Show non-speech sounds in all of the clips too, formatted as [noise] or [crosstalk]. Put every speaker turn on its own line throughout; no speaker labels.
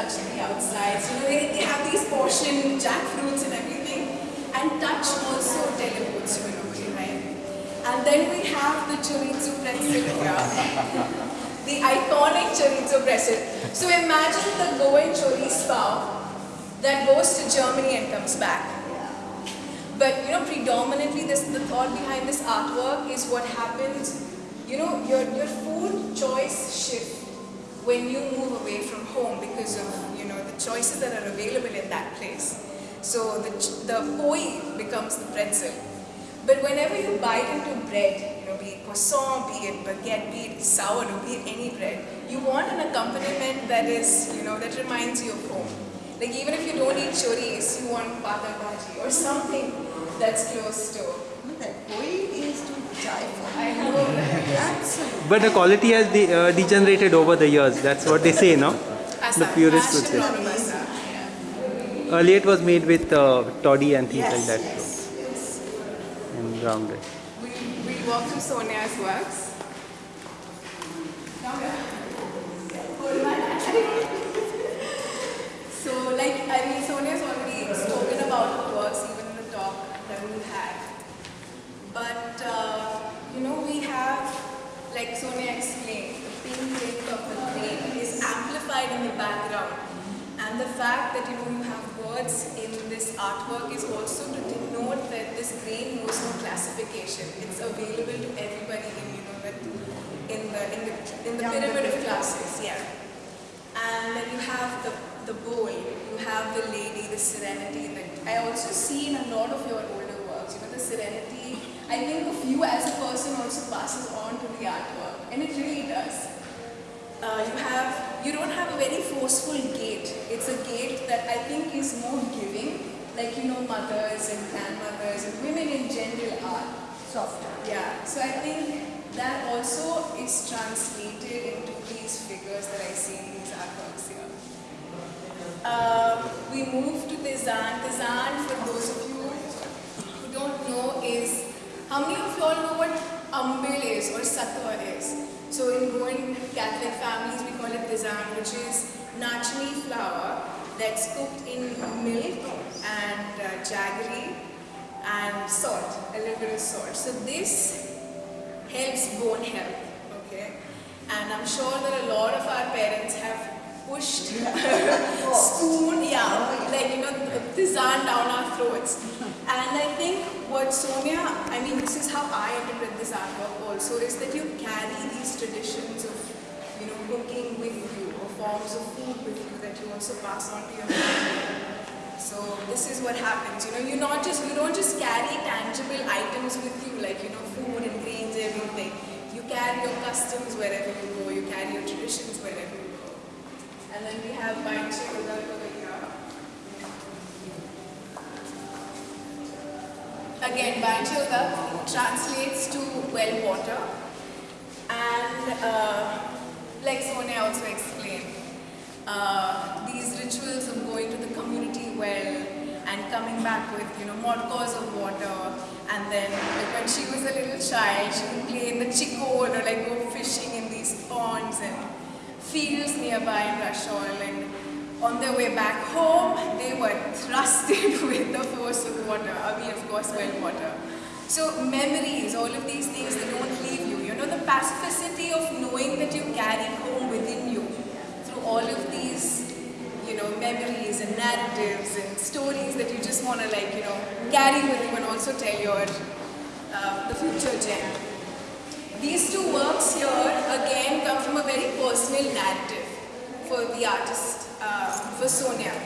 touch the outsides. You know, they, they have these portion jackfruits and everything, and touch also teleports you in right? And then we have the chorizo pretzel here. [laughs] the iconic chorizo pretzel. So imagine the Goan chorizo pav that goes to Germany and comes back. But you know, predominantly this the thought behind this artwork is what happens, you know, your, your food choice shift when you move away from home because of, you know, the choices that are available in that place. So the, the poi becomes the pretzel. But whenever you bite into bread, you know, be it croissant, be it baguette, be it sourdough, be it any bread, you want an accompaniment that is, you know, that reminds you of home. Like even if you don't eat chorizo, you want pata bhaji or something that's close to.
That koi is to die for.
I know that.
Absolutely.
But the quality has de- uh, degenerated over the years. That's what they say, no? The purists would say.
and non-masa, yeah.
Earlier it was made with uh, toddy and things
Yes,
like that.
yes, yes.
And rounded.
We, we walk through Sonia's works. Come here. Hold my hand. So, like, I mean, Sonia's already spoken about her works, even in the talk that we had. But, uh, you know, we have, like Sonia explained, the pink tint of the grain is amplified in the background. And the fact that, you know, you have words in this artwork is also to denote that this grain knows no classification. It's available to everybody in, you know, that in the, in the, in the pyramid of classes, yeah. And then you have the, the bowl, you have the lady, the serenity. That I also see in a lot of your older works, you know, the serenity. I think of you as a person also passes on to the artwork, and it really does. Uh, you have, you don't have a very forceful gait. It's a gait that I think is more giving, like you know, mothers and grandmothers and women in general are.
Softer.
Yeah, so I think that also is translated into these figures that I see in these artworks here. Uh, we move to Tizan. Tizan, for those of you who don't know, is how many of you all know what umbil is or satwa is? So in Goan Catholic families, we call it Tizan, which is nachni flour that's cooked in milk and uh, jaggery and salt, a little bit of salt. So this helps bone health, okay? And I'm sure that a lot of our parents have pushed [laughs] spoon, yeah, like you know, tisane down our throats. What Sonia, I mean, this is how I interpret this artwork also, is that you carry these traditions of, you know, cooking with you, or forms of food with you that you also pass on to your family. So this is what happens, you know, you not just you don't just carry tangible items with you like you know food and grains, everything. You carry your customs wherever you go, you carry your traditions wherever you go. And then we have Bainchi Udak Again, Bainchi translates to well water. And uh, like Sonia also explained, uh, these rituals of going to the community well and coming back with, you know, modcos of water. And then like, when she was a little child, she would play in the chikon or like go fishing in these ponds and fields nearby in Rashol. And on their way back home, they were thrusted [laughs] with the force of water. I mean, of course, well water. So memories, all of these things, they don't leave you. You know, the pacificity of knowing that you carry home within you through all of these, you know, memories and narratives and stories that you just want to like, you know, carry with you and also tell your uh, the future gem. These two works here again come from a very personal narrative for the artist, for Sonia.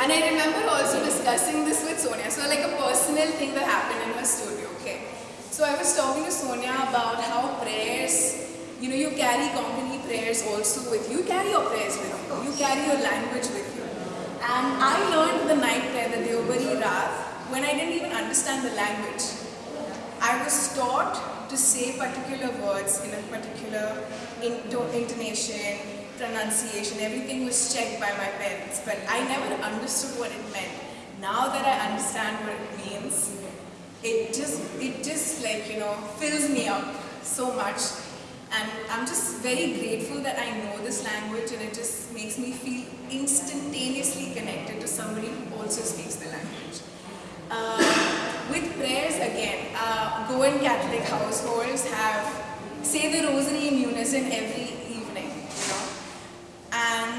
And I remember also discussing this with Sonia, so like a personal thing that happened in her studio, okay? So I was talking to Sonia about how prayers, you know, you carry Konkani prayers also with you, you carry your prayers with you, you carry your language with you. And I learned the night prayer, the Deobari Raat, when I didn't even understand the language. I was taught to say particular words in a particular into- intonation, pronunciation, everything was checked by my parents, but I never understood what it meant. Now that I understand what it means, it just, it just like, you know, fills me up so much. And I'm just very grateful that I know this language and it just makes me feel instantaneously connected to somebody who also speaks the language. Uh, with prayers again, uh, Goan Catholic households have say the rosary in unison every.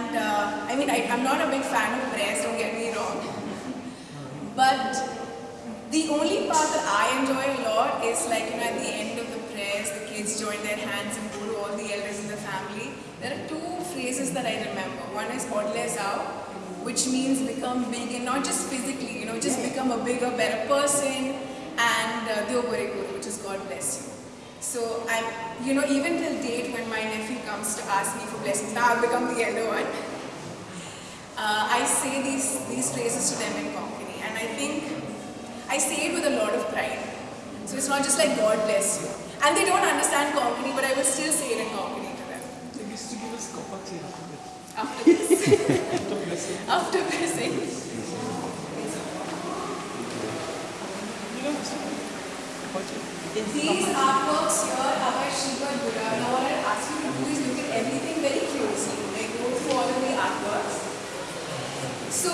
And uh, I mean, I, I'm not a big fan of prayers, don't get me wrong. But the only part that I enjoy a lot is like, you know, at the end of the prayers, the kids join their hands and go to all the elders in the family. There are two phrases that I remember. One is Bodle Zao, which means become big and not just physically, you know, just become a bigger, better person. And uh, Deobore Guru, which is God bless you. So I'm, you know, even till date when my nephew comes to ask me for blessings, now I've become the elder one. Uh, I say these, these phrases to them in Konkani and I think I say it with a lot of pride. So it's not just like God bless you. And they don't understand Konkani, but I will still say it in Konkani to them.
They used to give us Kopakchi
After this. [laughs] After blessing.
You know this one?
These artworks here are by Shiva Buddha. Now what I'll ask you to do is look at everything very closely. Like go through all of the artworks. So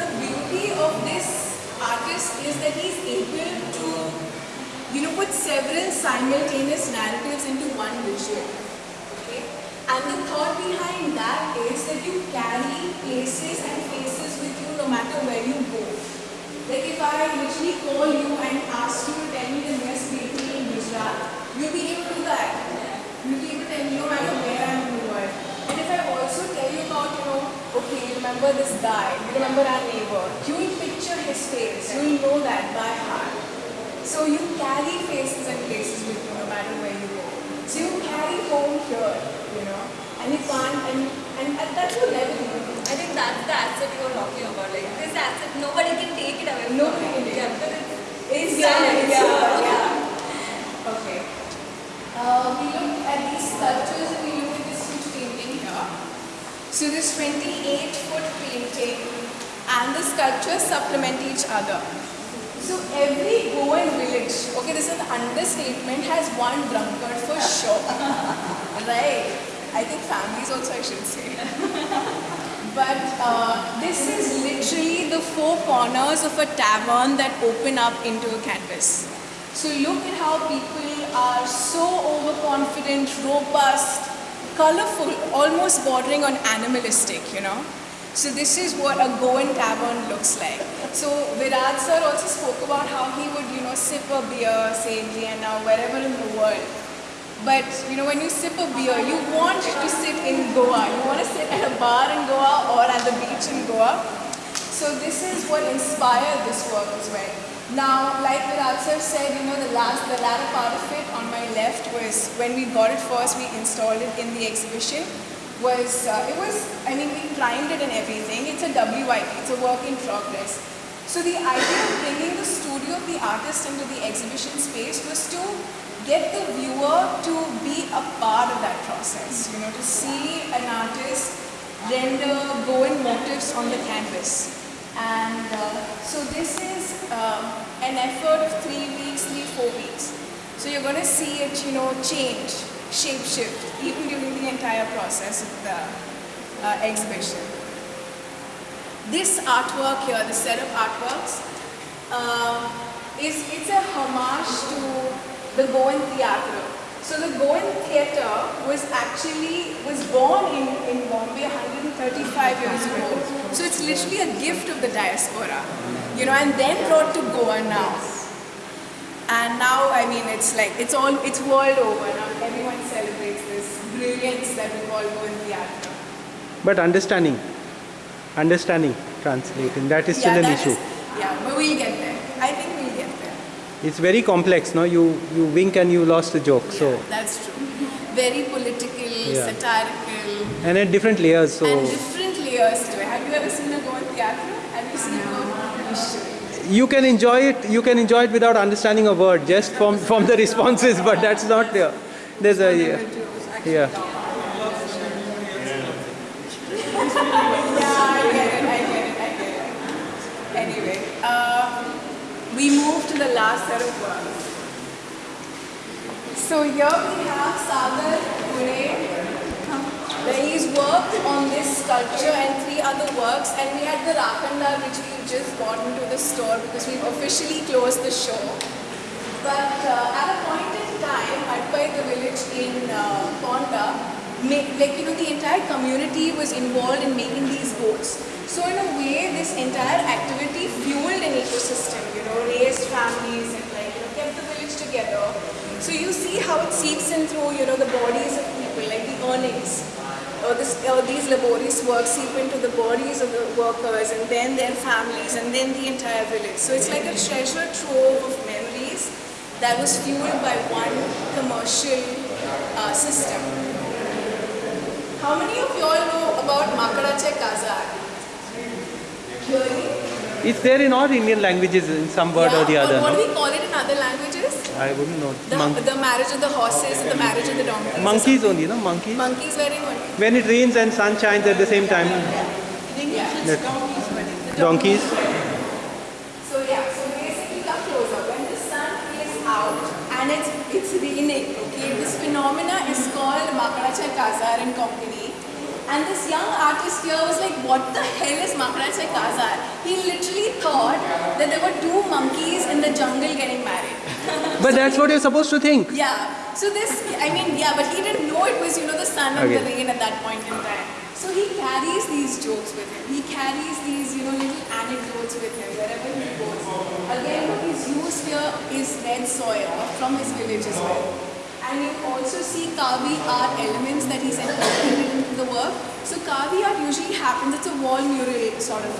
the beauty of this artist is that he's able to, you know, put several simultaneous narratives into one visual. Okay? And the thought behind that is that you carry places and faces with you no matter where you go. Like if I literally call you and ask you to tell me the Gujarat, you'll be able to do that. You'll be able to tell me no matter where I am in the world. And if I also tell you about, you know, okay, you remember this guy, you remember our neighbor, you will picture his face, you will know that by heart. So you carry faces and places with you no matter where you go. So you carry home here, you know, and you can't, and, and, that's what never leave.
I think that's the asset you were talking about. Like this asset, nobody can take it away.
Nobody can take it.
Yeah, it's Yeah,
yeah, yeah. Okay. Uh, we looked at these sculptures and we looked at this huge painting here. So this 28 foot painting and the sculptures supplement each other. So every Goan village, okay, this is an understatement, has one drunkard for sure. [laughs] right. I think families also I should say. [laughs] But uh, this is literally the four corners of a tavern that open up into a canvas. So look at how people are so overconfident, robust, colorful, almost bordering on animalistic, you know. So this is what a Goan tavern looks like. So Virat sir also spoke about how he would, you know, sip a beer, say in Vienna, wherever in the world. But you know, when you sip a beer, you want to sit in Goa. You want to sit at a bar in Goa or at the beach in Goa. So this is what inspired this work as well. Now, like Virat sir said, you know, the last, the latter part of it on my left was when we got it first, we installed it in the exhibition. Was uh, it was? I mean, we primed it and everything. It's a WIP. It's a work in progress. So the idea of bringing the studio of the artist into the exhibition space was to get the viewer to be a part of that process, you know, to see an artist render Goan motifs on the canvas. And uh, so this is um, an effort of three weeks, three, four weeks. So you're going to see it, you know, change, shape shift, even during the entire process of the uh, exhibition. This artwork here, the set of artworks, um, is it's a homage to the Goan Theatre. So the Goan Theatre was actually was born in, in Bombay 135 years ago. So it's literally a gift of the diaspora, you know, and then brought to Goa now. And now, I mean, it's like, it's all, it's world over now. Everyone celebrates this brilliance that we call Goan Theatre.
But understanding, understanding, translating, that is still
yeah,
an issue.
is- yeah, but we'll get there. I think we'll get there.
It's very complex, no? You you wink and you lost the joke. So
that's true. Very political,
Yeah.
satirical,
and at different layers. So
and different layers to it. Have you ever seen a Goan Theatre? Have you
can enjoy it. You can enjoy it without understanding a word, just from from the responses. But that's not there. There's a yeah. yeah.
Yeah, we move to the last set of words. So here we have Sagar Pune, he's worked on this sculpture and three other works, and we had the Rakhandar which we just got into the store because we've officially closed the show. But uh, at a point in time, Adpai, the village in uh, Ponda, like you know, the entire community was involved in making these boats. So in a way, this entire activity fueled an ecosystem. You know, raised families and like you know, kept the village together. So you see how it seeps in through you know the bodies of people, like the earnings. Or this, or these laborious works seep into the bodies of the workers and then their families and then the entire village. So it's like a treasure trove of memories that was fueled by one commercial uh, system. How many of you all know about Makarache Kazar? Really?
It's there in all Indian languages in some word or the
Yeah,
other.
What
no?
do we call it in other languages?
I wouldn't know.
The, the marriage of the horses and the marriage of the donkeys.
monkeys only, no? Monkeys.
Monkeys very good.
When it rains and sun shines at the same time.
In English, it's donkeys, but in the
Donkeys.
So yeah, so basically come closer. When the sun is out and it's it's raining, okay, this phenomena is called Makaracha Kazar in Konkani. And this young artist here was like, what the hell is Makaracha Kazar? He literally thought that there were two monkeys in the jungle getting married.
But that's what you're supposed to think.
Yeah. So this, I mean, yeah, but he didn't know it was, you know, the sun and the rain at that point in time. So he carries these jokes with him. He carries these, you know, little anecdotes with him wherever he goes. Again, what he's used here is red soil from his village as well. And you also see Kavi art elements that he's incorporated into the work. So Kavi art usually happens, it's a wall mural sort of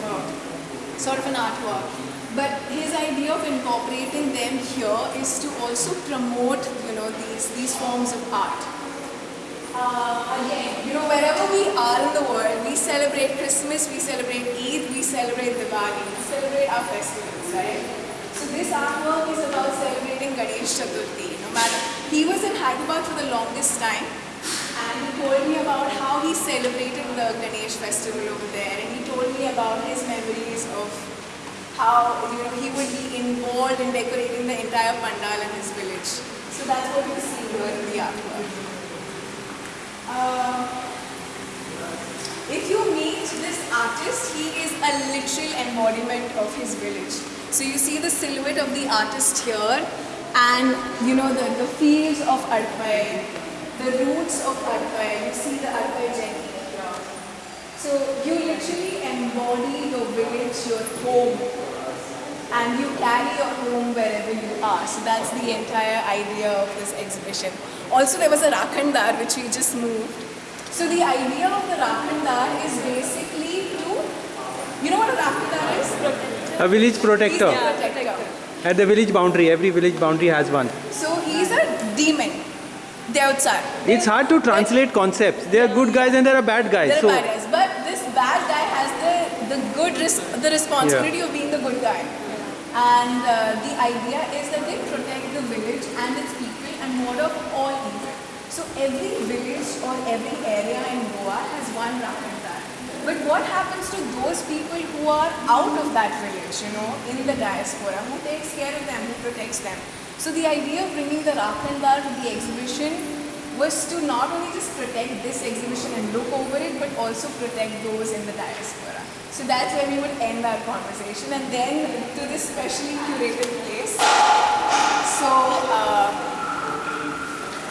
sort of an artwork. But his idea of incorporating them here is to also promote, you know, these these forms of art. Uh, again, you know, wherever we are in the world, we celebrate Christmas, we celebrate Eid, we celebrate Diwali, we celebrate our festivals, right? So this artwork is about celebrating Ganesh Chaturthi. No matter, he was in Hyderabad for the longest time, and he told me about how he celebrated the Ganesh festival over there, and he told me about his memories of how you know he would be involved in decorating the entire pandal in his village. So that's what you see here in the artwork. Uh, if you meet this artist, he is a literal embodiment of his village. So you see the silhouette of the artist here, and you know the, the fields of Adpai, the roots of Adpai. You see the Adpai jetty here. So you literally embody your village, your home, and you carry your home wherever you are. So that's the entire idea of this exhibition. Also, there was a Rakhandar which we just moved. So the idea of the Rakhandar is basically to, you know what a Rakhandar is?
A village protector.
a protector.
At the village boundary, every village boundary has one.
So he's a demon. Devtsar.
It's hard to translate concepts. There are good guys and there are bad guys.
There are
So
bad guys, but this bad guy has the the good res- the responsibility of being the good guy. And uh, the idea is that they protect the village and its people and ward off all evil. So every village or every area in Goa has one Rakhandar. But what happens to those people who are out of that village, you know, in the diaspora? Who takes care of them? Who protects them? So the idea of bringing the Rakhandar to the exhibition was to not only just protect this exhibition and look over it, but also protect those in the diaspora. So that's where we would end our conversation, and then to this specially curated place. So uh,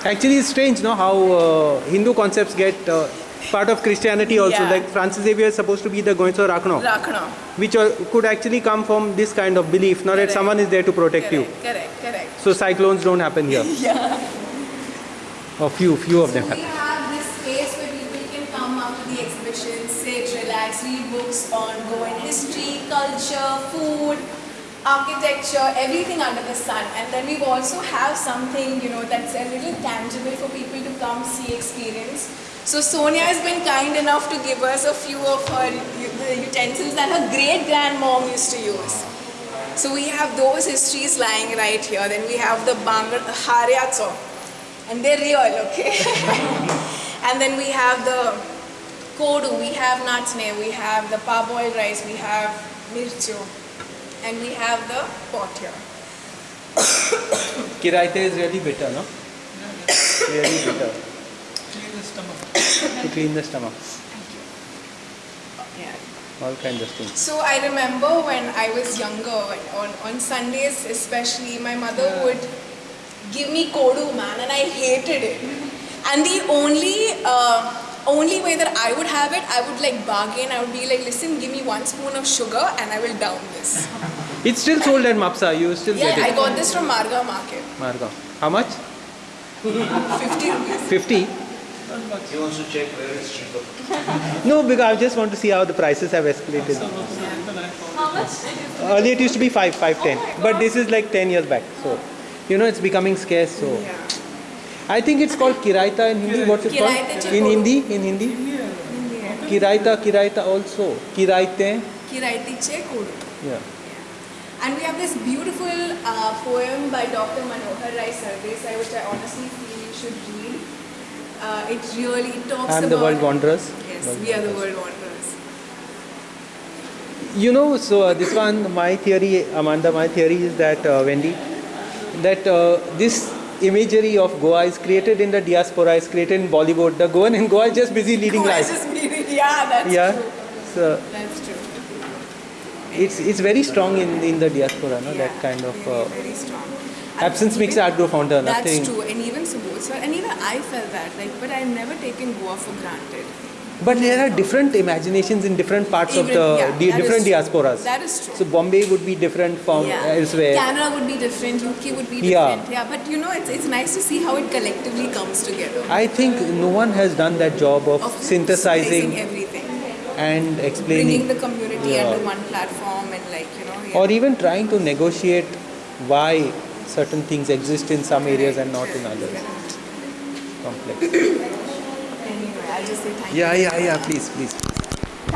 actually, it's strange, no? How uh, Hindu concepts get uh, part of Christianity also.
Yeah.
Like Francis Xavier is supposed to be the Goinso Rakhno,
Rakhna.
which uh, could actually come from this kind of belief, not that someone is there to protect you.
Correct, correct, correct.
So cyclones don't happen here. [laughs]
Yeah.
Or few, few of
So
them
we
happen.
have this space where people can the exhibition, sit, relax, read books on Goan history, culture, food, architecture, everything under the sun. And then we also have something, you know, that's a little tangible for people to come see, experience. So Sonia has been kind enough to give us a few of her utensils that her great grandmom used to use. So we have those histories lying right here. Then we have the Bangar Haryatso. And they're real, okay? [laughs] and then we have the kodu, we have natsne, we have the parboiled rice, we have mircho, and we have the pot here. [coughs]
Kiraite is really bitter, no? Really bitter
Clean the stomach.
to clean the stomach. Thank you.
Yeah.
All kinds of things.
So I remember when I was younger, on, on Sundays especially, my mother would give me kodu man and I hated it. And the only uh, only way that I would have it, I would like bargain. I would be like, listen, give me one spoon of sugar and I will down this. [laughs]
It's still sold at Mapsa. You still
Yeah,
get it?
Yeah, I got this from Marga Market.
Marga. How much?
50 rupees.
50?
Not much.
He wants to check where it's cheaper. [laughs]
No, because I just want to see how the prices have escalated.
Some of the internet for-
How much?
Earlier it used to be 5, 5, 10. But this is like 10 years back. So, you know, it's becoming scarce. So,
Yeah.
I think it's called Kiraita in Hindi. What's it called? In Hindi? In Hindi? Kiraita, Kiraita also. Kiraite.
Kiraiti che kodu.
Yeah.
And we have this beautiful uh, poem by Dr. Manohar Rai Sardesai, which I honestly feel you should read. Uh, it really talks about...
the world wanderers.
Yes,
World
we are the world wanderers.
You know, so uh, this one, my theory, Amanda, my theory is that, uh, Wendy, that uh, this imagery of Goa is created in the diaspora, is created in Bollywood. The Goan in Goa is just busy leading
Goa
life.
yeah, that's
Yeah.
true.
So
That's true.
it's it's very strong in in the diaspora, no?
Yeah,
That kind of uh,
very strong.
Absence makes art grow fonder.
That's
Nothing.
true, and even Subodh sir, and even I felt that, like, but I've never taken Goa for granted.
But there are different imaginations in different parts of the
yeah,
di- different diasporas.
That is true.
So Bombay would be different from
yeah.
elsewhere.
Canada would be different, UK would be different. Yeah, but you know, it's, it's nice to see how it collectively comes together.
I think no one has done that job of,
Of
synthesizing
everything,
and explaining.
bringing the community
Yeah.
under one platform, and like you know, yeah.
or even trying to negotiate why certain things exist in some areas and not in others. Complex.
I'll just say thank you.
Yeah, yeah, yeah. Please, please.